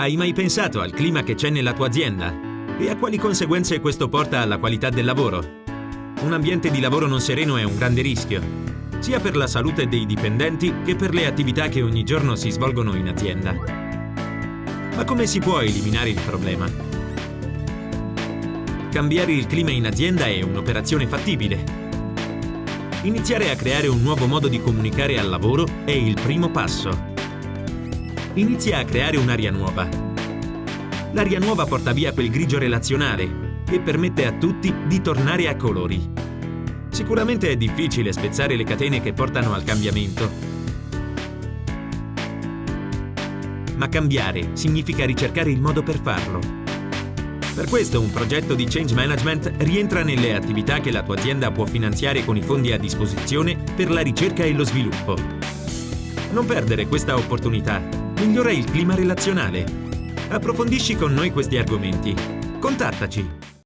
Hai mai pensato al clima che c'è nella tua azienda? E a quali conseguenze questo porta alla qualità del lavoro? Un ambiente di lavoro non sereno è un grande rischio, sia per la salute dei dipendenti che per le attività che ogni giorno si svolgono in azienda. Ma come si può eliminare il problema? Cambiare il clima in azienda è un'operazione fattibile. Iniziare a creare un nuovo modo di comunicare al lavoro è il primo passo inizia a creare un'aria nuova. L'aria nuova porta via quel grigio relazionale e permette a tutti di tornare a colori. Sicuramente è difficile spezzare le catene che portano al cambiamento. Ma cambiare significa ricercare il modo per farlo. Per questo un progetto di change management rientra nelle attività che la tua azienda può finanziare con i fondi a disposizione per la ricerca e lo sviluppo. Non perdere questa opportunità migliora il clima relazionale. Approfondisci con noi questi argomenti. Contattaci